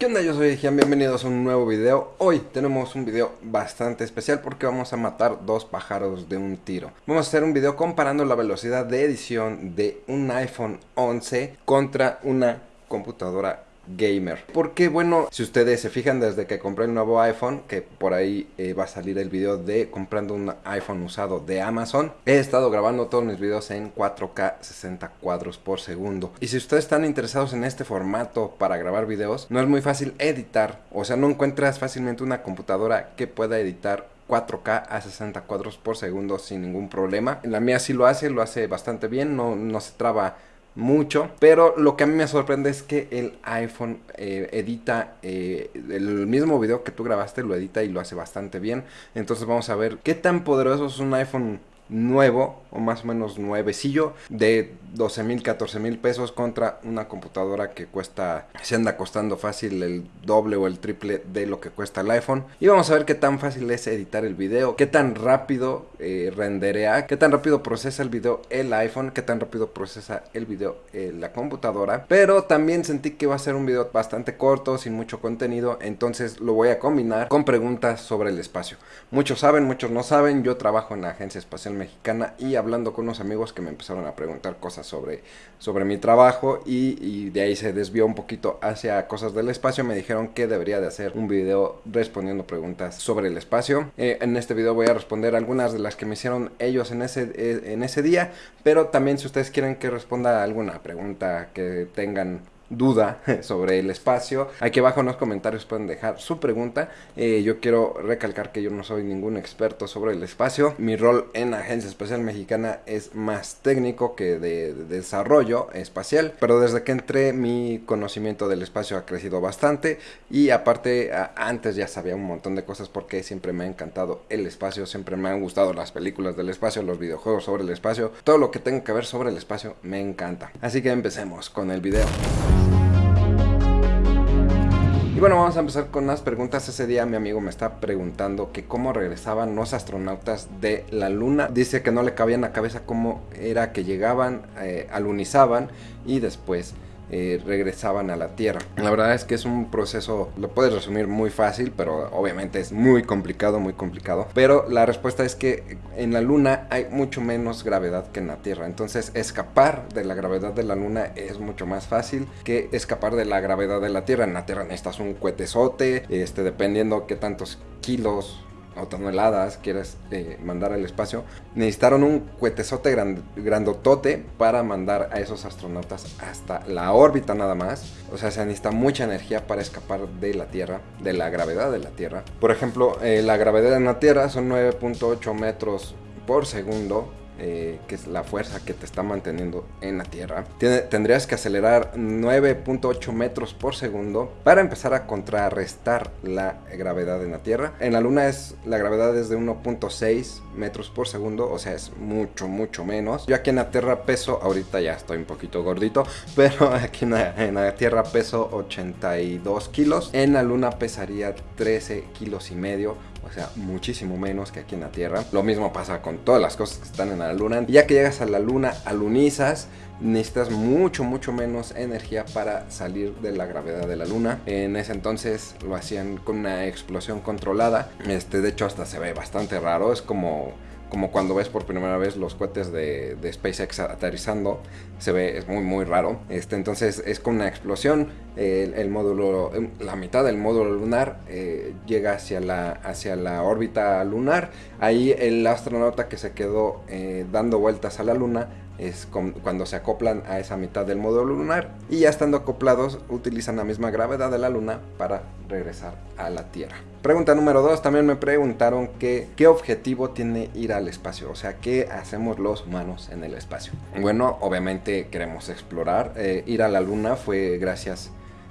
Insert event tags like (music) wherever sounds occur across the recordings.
¿Qué onda? Yo soy Gian, bienvenidos a un nuevo video. Hoy tenemos un video bastante especial porque vamos a matar dos pájaros de un tiro. Vamos a hacer un video comparando la velocidad de edición de un iPhone 11 contra una computadora gamer. Porque bueno, si ustedes se fijan desde que compré el nuevo iPhone, que por ahí eh, va a salir el video de comprando un iPhone usado de Amazon, he estado grabando todos mis videos en 4K 60 cuadros por segundo. Y si ustedes están interesados en este formato para grabar videos, no es muy fácil editar, o sea, no encuentras fácilmente una computadora que pueda editar 4K a 60 cuadros por segundo sin ningún problema. La mía sí lo hace, lo hace bastante bien, no, no se traba mucho. Pero lo que a mí me sorprende es que el iPhone eh, edita eh, el mismo video que tú grabaste, lo edita y lo hace bastante bien. Entonces vamos a ver qué tan poderoso es un iPhone nuevo o más o menos nuevecillo de 12 mil, 14 mil pesos contra una computadora que cuesta, se anda costando fácil el doble o el triple de lo que cuesta el iPhone. Y vamos a ver qué tan fácil es editar el video, qué tan rápido eh, renderea, qué tan rápido procesa el video el iPhone, qué tan rápido procesa el video eh, la computadora. Pero también sentí que va a ser un video bastante corto, sin mucho contenido, entonces lo voy a combinar con preguntas sobre el espacio. Muchos saben, muchos no saben, yo trabajo en la Agencia Espacial Mexicana y hablando con unos amigos que me empezaron a preguntar cosas sobre, sobre mi trabajo y, de ahí se desvió un poquito hacia cosas del espacio. Me dijeron que debería de hacer un video respondiendo preguntas sobre el espacio. Eh, en este video voy a responder algunas de las que me hicieron ellos en ese, eh, en ese día, pero también si ustedes quieren que responda alguna pregunta que tengan duda (laughs) sobre el espacio, aquí abajo en los comentarios pueden dejar su pregunta. Eh, yo quiero recalcar que yo no soy ningún experto sobre el espacio. Mi rol en Agencia Espacial Mexicana es más técnico que de, desarrollo espacial. Pero desde que entré mi conocimiento del espacio ha crecido bastante. Y aparte antes ya sabía un montón de cosas porque siempre me ha encantado el espacio. Siempre me han gustado las películas del espacio, los videojuegos sobre el espacio. Todo lo que tenga que ver sobre el espacio me encanta. Así que empecemos con el video. Y bueno, vamos a empezar con unas preguntas. Ese día mi amigo me está preguntando que cómo regresaban los astronautas de la luna. Dice que no le cabía en la cabeza cómo era que llegaban, eh, alunizaban y después eh, regresaban a la Tierra. La verdad es que es un proceso, lo puedes resumir muy fácil, pero obviamente es muy complicado, muy complicado. Pero la respuesta es que en la Luna hay mucho menos gravedad que en la Tierra. Entonces escapar de la gravedad de la Luna es mucho más fácil que escapar de la gravedad de la Tierra. En la Tierra necesitas un cohetezote, este, dependiendo qué tantos kilos o toneladas quieres eh, mandar al espacio, necesitaron un cuetezote grandotote para mandar a esos astronautas hasta la órbita nada más. O sea, se necesita mucha energía para escapar de la Tierra, de la gravedad de la Tierra. Por ejemplo, eh, la gravedad en la Tierra son 9.8 metros por segundo eh, que es la fuerza que te está manteniendo en la Tierra, tendrías que acelerar 9.8 metros por segundo para empezar a contrarrestar la gravedad en la Tierra. En la Luna es la gravedad es de 1.6 metros por segundo, o sea, es mucho, mucho menos. Yo aquí en la Tierra peso, ahorita ya estoy un poquito gordito, (laughs) pero aquí en la, en la Tierra peso 82 kilos. En la Luna pesaría 13 kilos y medio o sea, muchísimo menos que aquí en la Tierra. Lo mismo pasa con todas las cosas que están en la Luna. Ya que llegas a la Luna, alunizas, necesitas mucho, mucho menos energía para salir de la gravedad de la Luna. En ese entonces lo hacían con una explosión controlada. Este, de hecho, hasta se ve bastante raro. Es como como cuando ves por primera vez los cohetes de, SpaceX aterrizando, se ve, es muy muy raro. Este, entonces es con una explosión, el, módulo, la mitad del módulo lunar eh, llega hacia la, hacia la órbita lunar. Ahí el astronauta que se quedó eh, dando vueltas a la luna es cuando se acoplan a esa mitad del módulo lunar y ya estando acoplados utilizan la misma gravedad de la luna para regresar a la Tierra. Pregunta número 2, también me preguntaron que, qué objetivo tiene ir al espacio, o sea, qué hacemos los humanos en el espacio. Bueno, obviamente queremos explorar, eh, ir a la luna fue gracias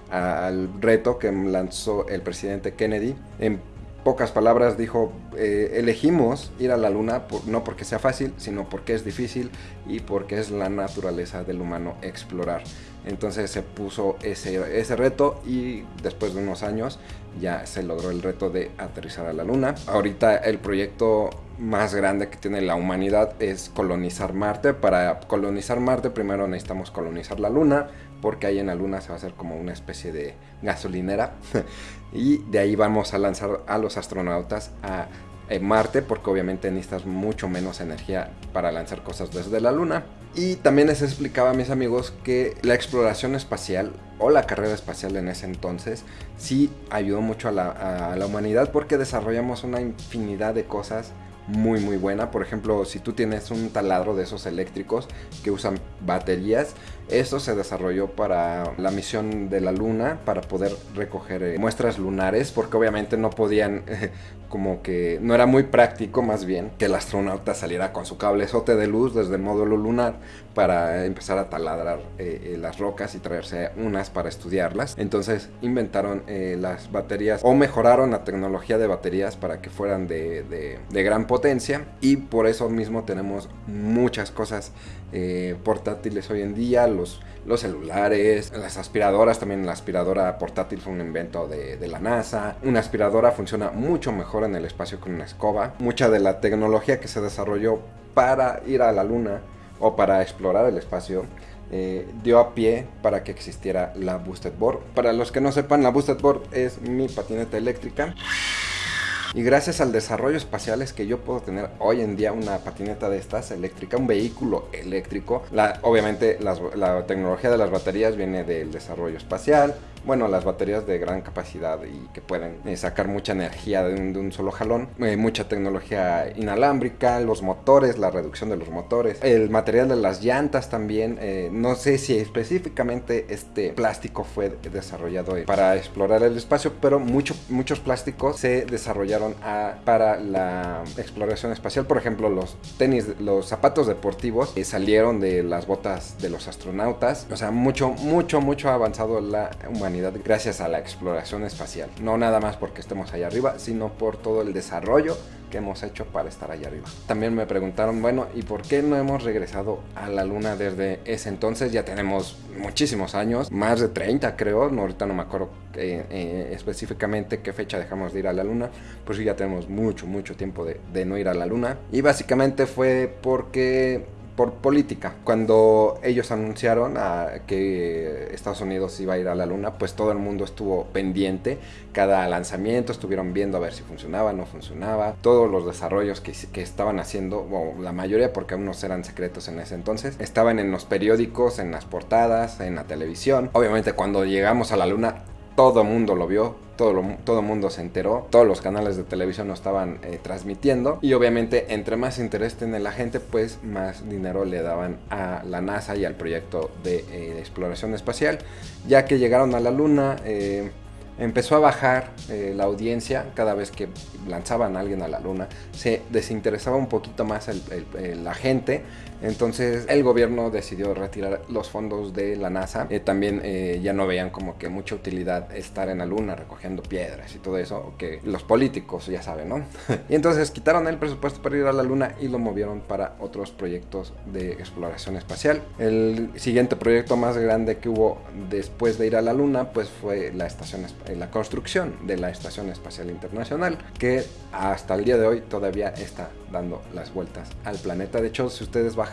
al reto que lanzó el presidente Kennedy. En pocas palabras dijo, eh, elegimos ir a la luna no porque sea fácil, sino porque es difícil y porque es la naturaleza del humano explorar. Entonces se puso ese, reto y después de unos años ya se logró el reto de aterrizar a la luna. Ahorita el proyecto más grande que tiene la humanidad es colonizar Marte. Para colonizar Marte primero necesitamos colonizar la Luna, porque ahí en la Luna se va a hacer como una especie de gasolinera. (laughs) y de ahí vamos a lanzar a los astronautas a eh, Marte, porque obviamente necesitas mucho menos energía para lanzar cosas desde la Luna. Y también les explicaba a mis amigos que la exploración espacial o la carrera espacial en ese entonces sí ayudó mucho a la, a la humanidad porque desarrollamos una infinidad de cosas muy muy buena. Por ejemplo, si tú tienes un taladro de esos eléctricos que usan baterías, esto se desarrolló para la misión de la Luna, para poder recoger eh, muestras lunares, porque obviamente no podían, (laughs) como que no era muy práctico más bien que el astronauta saliera con su cablezote de luz desde el módulo lunar para empezar a taladrar eh, eh, las rocas y traerse unas para estudiarlas. Entonces inventaron las baterías o mejoraron la tecnología de baterías para que fueran de, de gran potencia y por eso mismo tenemos muchas cosas portátiles hoy en día los, celulares, las aspiradoras, también la aspiradora portátil fue un invento de, de, la NASA. Una aspiradora funciona mucho mejor en el espacio que una escoba. Mucha de la tecnología que se desarrolló para ir a la luna o para explorar el espacio eh, dio a pie para que existiera la Boosted Board. Para los que no sepan, la Boosted Board es mi patineta eléctrica. Y gracias al desarrollo espacial es que yo puedo tener hoy en día una patineta de estas eléctrica, un vehículo eléctrico. La, obviamente la tecnología de las baterías viene del desarrollo espacial, bueno, las baterías de gran capacidad y que pueden eh, sacar mucha energía de un, solo jalón, eh, mucha tecnología inalámbrica, los motores, la reducción de los motores, el material de las llantas también, eh, no sé si específicamente este plástico fue desarrollado para explorar el espacio, pero muchos plásticos se desarrollaron para la exploración espacial, por ejemplo los tenis, los zapatos deportivos salieron de las botas de los astronautas, o sea, mucho, mucho, mucho ha avanzado la humanidad gracias a la exploración espacial. No nada más porque estemos allá arriba, sino por todo el desarrollo que hemos hecho para estar allá arriba. También me preguntaron, bueno, ¿y por qué no hemos regresado a la luna desde ese entonces? Ya tenemos muchísimos años, más de 30 creo, no, ahorita no me acuerdo eh, eh, específicamente qué fecha dejamos de ir a la luna, pues sí, ya tenemos mucho, mucho tiempo de, de no ir a la luna. Y básicamente fue porque por política. Cuando ellos anunciaron a que Estados Unidos iba a ir a la luna, pues todo el mundo estuvo pendiente. Cada lanzamiento estuvieron viendo a ver si funcionaba, no funcionaba. Todos los desarrollos que, estaban haciendo, la mayoría porque unos eran secretos en ese entonces, estaban en los periódicos, en las portadas, en la televisión. Obviamente cuando llegamos a la luna, todo el mundo lo vio, todo el todo mundo se enteró, todos los canales de televisión lo estaban eh, transmitiendo y obviamente entre más interés tiene la gente, pues más dinero le daban a la NASA y al proyecto de, eh, exploración espacial, ya que llegaron a la Luna. Eh, empezó a bajar la audiencia cada vez que lanzaban a alguien a la luna, se desinteresaba un poquito más la gente, entonces el gobierno decidió retirar los fondos de la NASA. Eh, también eh, ya no veían como que mucha utilidad estar en la luna recogiendo piedras y todo eso, que los políticos ya saben, ¿no? (laughs) y entonces quitaron el presupuesto para ir a la luna y lo movieron para otros proyectos de exploración espacial. El siguiente proyecto más grande que hubo después de ir a la luna pues fue la estación eh, la construcción de la Estación Espacial Internacional, que hasta el día de hoy todavía está dando las vueltas al planeta. De hecho, si ustedes bajan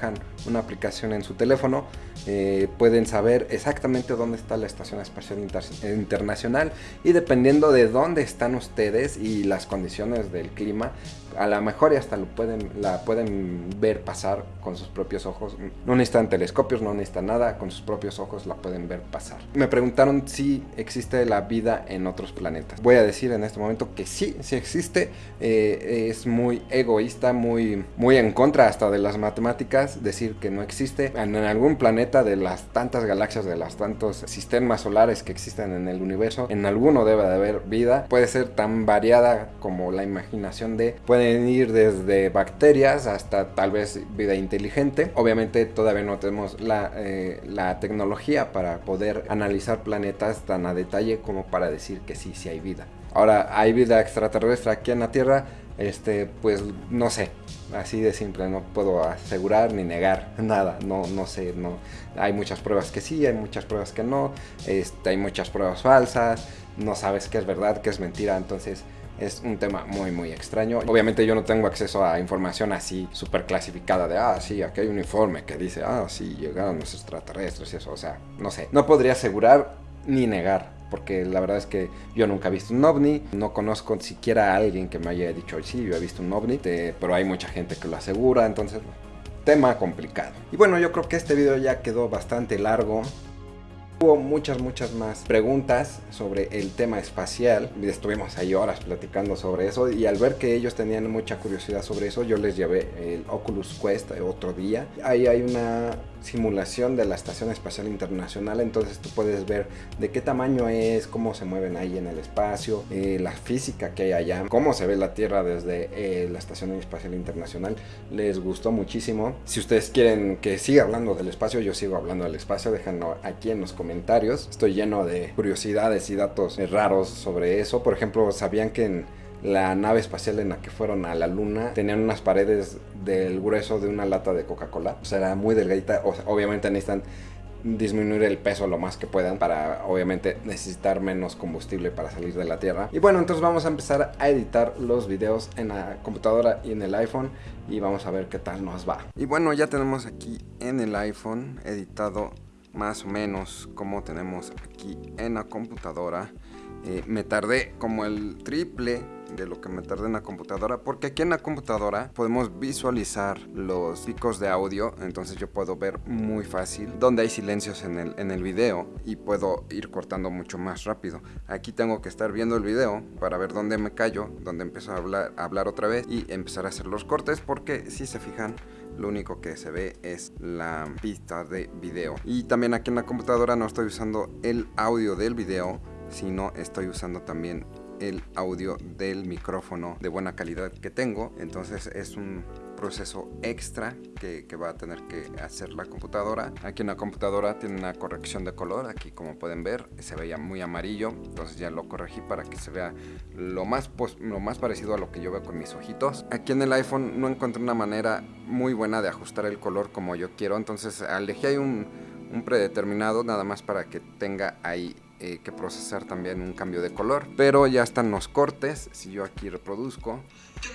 una aplicación en su teléfono, eh, pueden saber exactamente dónde está la Estación Espacial Internacional y dependiendo de dónde están ustedes y las condiciones del clima, a lo mejor y hasta lo pueden, la pueden ver pasar con sus propios ojos. No necesitan telescopios, no necesitan nada, con sus propios ojos la pueden ver pasar. Me preguntaron si existe la vida en otros planetas. Voy a decir en este momento que sí, sí existe. Eh, es muy egoísta, muy, muy en contra hasta de las matemáticas decir que no existe en algún planeta de las tantas galaxias, de los tantos sistemas solares que existen en el universo. En alguno debe de haber vida. Puede ser tan variada como la imaginación de... Ir desde bacterias hasta tal vez vida inteligente. Obviamente todavía no tenemos la, eh, la tecnología para poder analizar planetas tan a detalle como para decir que sí, sí hay vida. Ahora, ¿hay vida extraterrestre aquí en la Tierra? Este, pues no sé, así de simple, no puedo asegurar ni negar nada, no, no sé, no. Hay muchas pruebas que sí, hay muchas pruebas que no, este, hay muchas pruebas falsas, no sabes qué es verdad, qué es mentira, entonces es un tema muy muy extraño. Obviamente yo no tengo acceso a información así súper clasificada de, ah, sí, aquí hay un informe que dice, ah, sí, llegaron los extraterrestres y eso. O sea, no sé. No podría asegurar ni negar. Porque la verdad es que yo nunca he visto un ovni, no conozco siquiera a alguien que me haya dicho, sí, yo he visto un ovni, pero hay mucha gente que lo asegura, entonces, tema complicado. Y bueno, yo creo que este video ya quedó bastante largo, Hubo muchas, muchas más preguntas sobre el tema espacial. Estuvimos ahí horas platicando sobre eso y al ver que ellos tenían mucha curiosidad sobre eso, yo les llevé el Oculus Quest otro día. Ahí hay una simulación de la Estación Espacial Internacional, entonces tú puedes ver de qué tamaño es, cómo se mueven ahí en el espacio, eh, la física que hay allá, cómo se ve la Tierra desde eh, la Estación Espacial Internacional. Les gustó muchísimo. Si ustedes quieren que siga hablando del espacio, yo sigo hablando del espacio, déjenlo aquí en los comentarios. Estoy lleno de curiosidades y datos raros sobre eso. Por ejemplo, ¿sabían que en la nave espacial en la que fueron a la luna tenían unas paredes del grueso de una lata de Coca-Cola. O sea, era muy delgadita. O obviamente necesitan disminuir el peso lo más que puedan para obviamente necesitar menos combustible para salir de la tierra y bueno entonces vamos a empezar a editar los videos en la computadora y en el iPhone y vamos a ver qué tal nos va y bueno ya tenemos aquí en el iPhone editado más o menos como tenemos aquí en la computadora. Eh, me tardé como el triple de lo que me tardé en la computadora porque aquí en la computadora podemos visualizar los picos de audio entonces yo puedo ver muy fácil dónde hay silencios en el, en el video y puedo ir cortando mucho más rápido. Aquí tengo que estar viendo el video para ver dónde me callo dónde empiezo a hablar, a hablar otra vez y empezar a hacer los cortes porque si se fijan lo único que se ve es la pista de video. Y también aquí en la computadora no estoy usando el audio del video sino estoy usando también el audio del micrófono de buena calidad que tengo. Entonces es un proceso extra que, va a tener que hacer la computadora aquí en la computadora tiene una corrección de color aquí como pueden ver se veía muy amarillo entonces ya lo corregí para que se vea lo más, lo más parecido a lo que yo veo con mis ojitos aquí en el iPhone no encontré una manera muy buena de ajustar el color como yo quiero entonces elegí ahí un, un predeterminado nada más para que tenga ahí eh, que procesar también un cambio de color. Pero ya están los cortes, si yo aquí reproduzco. ¿Qué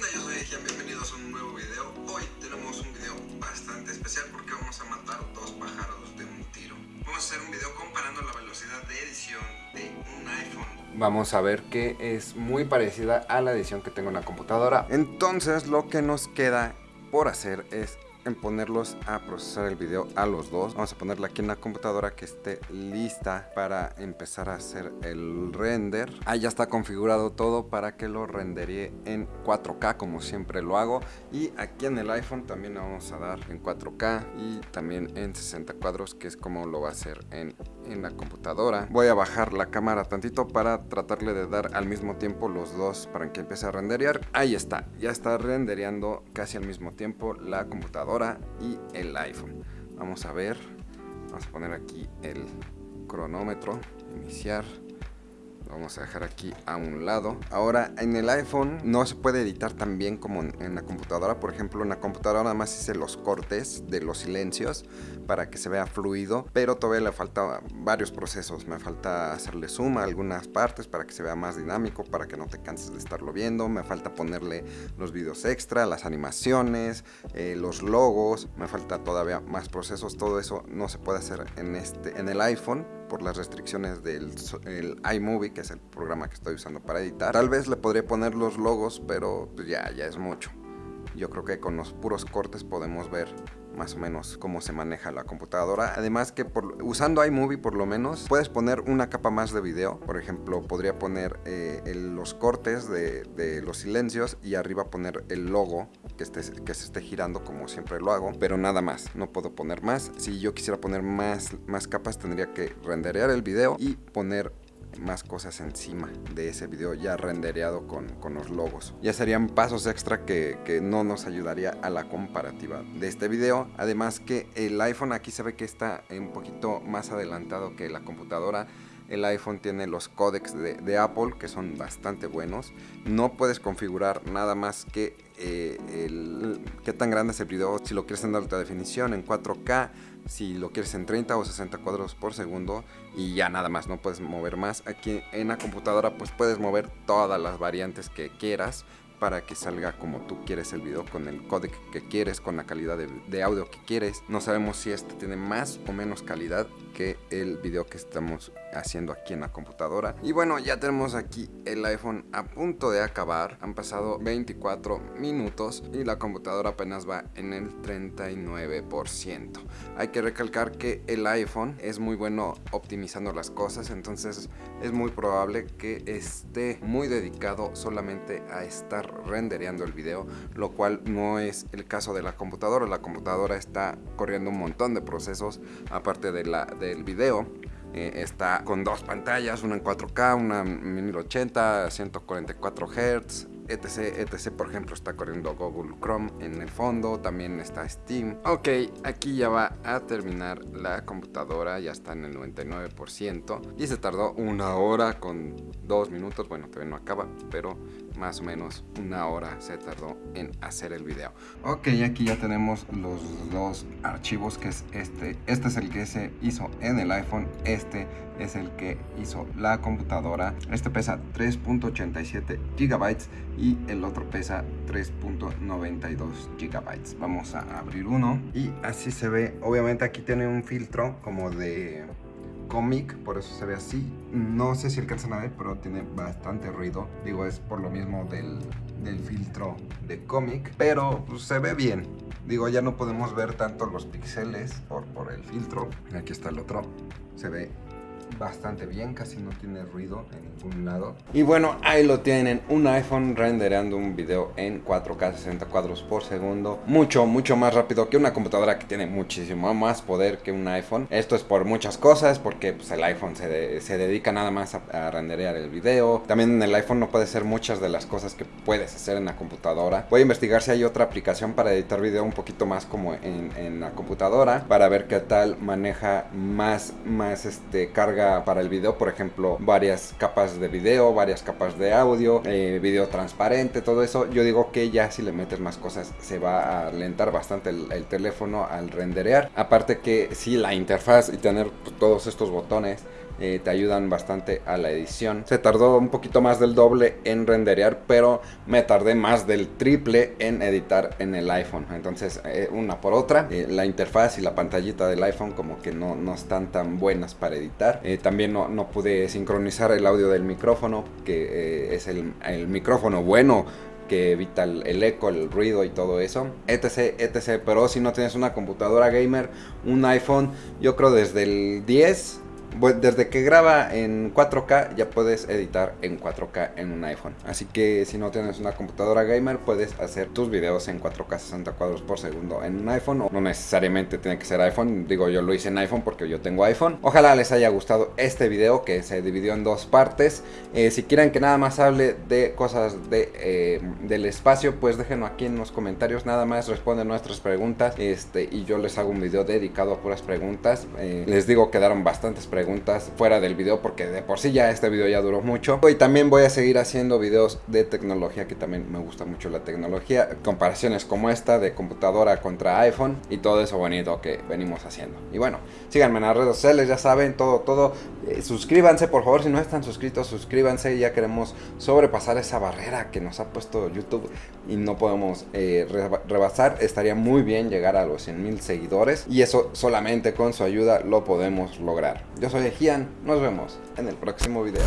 porque vamos a matar dos pájaros de un tiro. Vamos a hacer un video comparando la velocidad de edición de un iPhone. Vamos a ver que es muy parecida a la edición que tengo en la computadora. Entonces lo que nos queda por hacer es en ponerlos a procesar el video a los dos. Vamos a ponerla aquí en la computadora que esté lista para empezar a hacer el render. Ahí ya está configurado todo para que lo renderie en 4K como siempre lo hago. Y aquí en el iPhone también vamos a dar en 4K y también en 60 cuadros que es como lo va a hacer en, en la computadora. Voy a bajar la cámara tantito para tratarle de dar al mismo tiempo los dos para que empiece a renderear. Ahí está, ya está rendereando casi al mismo tiempo la computadora y el iPhone. Vamos a ver, vamos a poner aquí el cronómetro, iniciar. Vamos a dejar aquí a un lado. Ahora en el iPhone no se puede editar tan bien como en, la computadora. Por ejemplo en la computadora nada más hice los cortes de los silencios para que se vea fluido pero todavía le falta varios procesos me falta hacerle zoom a algunas partes para que se vea más dinámico para que no te canses de estarlo viendo me falta ponerle los videos extra las animaciones eh, los logos me falta todavía más procesos todo eso no se puede hacer en este en el iPhone por las restricciones del iMovie, que es el programa que estoy usando para editar. Tal vez le podría poner los logos, pero pues ya, ya es mucho. Yo creo que con los puros cortes podemos ver más o menos cómo se maneja la computadora. Además que por, usando iMovie por lo menos puedes poner una capa más de video. Por ejemplo, podría poner eh, los cortes de, los silencios y arriba poner el logo que, esté, que se esté girando como siempre lo hago. Pero nada más, no puedo poner más. Si yo quisiera poner más, más capas tendría que renderear el video y poner más cosas encima de ese video ya rendereado con, con los logos. Ya serían pasos extra que, que, no nos ayudaría a la comparativa de este video. Además que el iPhone aquí se ve que está un poquito más adelantado que la computadora el iPhone tiene los códecs de, Apple que son bastante buenos. No puedes configurar nada más que eh, qué tan grande es el video, si lo quieres en alta definición, en 4K, si lo quieres en 30 o 60 cuadros por segundo y ya nada más, no puedes mover más. Aquí en la computadora pues puedes mover todas las variantes que quieras para que salga como tú quieres el video con el codec que quieres, con la calidad de, audio que quieres. No sabemos si este tiene más o menos calidad que el video que estamos haciendo aquí en la computadora. Y bueno, ya tenemos aquí el iPhone a punto de acabar. Han pasado 24 minutos y la computadora apenas va en el 39%. Hay que recalcar que el iPhone es muy bueno optimizando las cosas, entonces es muy probable que esté muy dedicado solamente a estar rendereando el video, lo cual no es el caso de la computadora. La computadora está corriendo un montón de procesos aparte del video eh, está con dos pantallas, una en 4K, una en 1080, 144 Hz, etc, etc. Por ejemplo, está corriendo Google Chrome en el fondo, también está Steam. Ok, aquí ya va a terminar la computadora, ya está en el 99% y se tardó una hora con dos minutos. Bueno, todavía no acaba, pero más o menos una hora se tardó en hacer el video. Ok, aquí ya tenemos los dos archivos que es este. Este es el que se hizo en el iPhone, este es el que hizo la computadora. Este pesa 3.87 gigabytes y el otro pesa 3.92 gigabytes. Vamos a abrir uno y así se ve. Obviamente aquí tiene un filtro como de cómic, por eso se ve así. No sé si alcanzan a pero tiene bastante ruido. Digo, es por lo mismo del, del filtro de cómic, pero pues, se ve bien. Digo, ya no podemos ver tanto los píxeles por, por el filtro. Aquí está el otro. Se ve bastante bien, casi no tiene ruido en ningún lado. Y bueno, ahí lo tienen, un iPhone rendereando un video en 4K 60 cuadros por segundo. Mucho, mucho más rápido que una computadora que tiene muchísimo más poder que un iPhone. Esto es por muchas cosas, porque pues, el iPhone se, se dedica nada más a, renderear el video. También en el iPhone no puede ser muchas de las cosas que puedes hacer en la computadora. Voy a investigar si hay otra aplicación para editar video un poquito más como en, en la computadora, para ver qué tal maneja más, más este, carga para el video, por ejemplo, varias capas de video, varias capas de audio, eh, video transparente, todo eso. Yo digo que ya si le metes más cosas se va a alentar bastante el, teléfono al renderear. Aparte que si la interfaz y tener todos estos botones eh, te ayudan bastante a la edición. Se tardó un poquito más del doble en renderear, pero me tardé más del triple en editar en el iPhone. Entonces, eh, una por otra, eh, la interfaz y la pantallita del iPhone como que no, no están tan buenas para editar. también no, no, pude sincronizar el audio del micrófono, que es el, el micrófono bueno que evita el, eco, el ruido y todo eso, etc, etc. Pero si no tienes una computadora gamer, un iPhone, yo creo desde el 10 desde que graba en 4K ya puedes editar en 4K en un iPhone. Así que si no tienes una computadora gamer puedes hacer tus videos en 4K 60 cuadros por segundo en un iPhone. O no necesariamente tiene que ser iPhone. Digo yo lo hice en iPhone porque yo tengo iPhone. Ojalá les haya gustado este video que se dividió en dos partes. Eh, si quieren que nada más hable de cosas de, eh, del espacio pues déjenlo aquí en los comentarios. Nada más responden nuestras preguntas este, y yo les hago un video dedicado a puras preguntas. Eh, les digo quedaron bastantes preguntas preguntas fuera del video porque de por sí ya este video ya duró mucho. Y también voy a seguir haciendo videos de tecnología que también me gusta mucho la tecnología. Comparaciones como esta de computadora contra iPhone y todo eso bonito que venimos haciendo. Y bueno, síganme en las redes sociales, ya saben, todo, todo. Eh, suscríbanse por favor, si no están suscritos, suscríbanse. Ya queremos sobrepasar esa barrera que nos ha puesto YouTube y no podemos eh, rebasar. Estaría muy bien llegar a los 100 mil seguidores y eso solamente con su ayuda lo podemos lograr. Soy Ejian, nos vemos en el próximo video.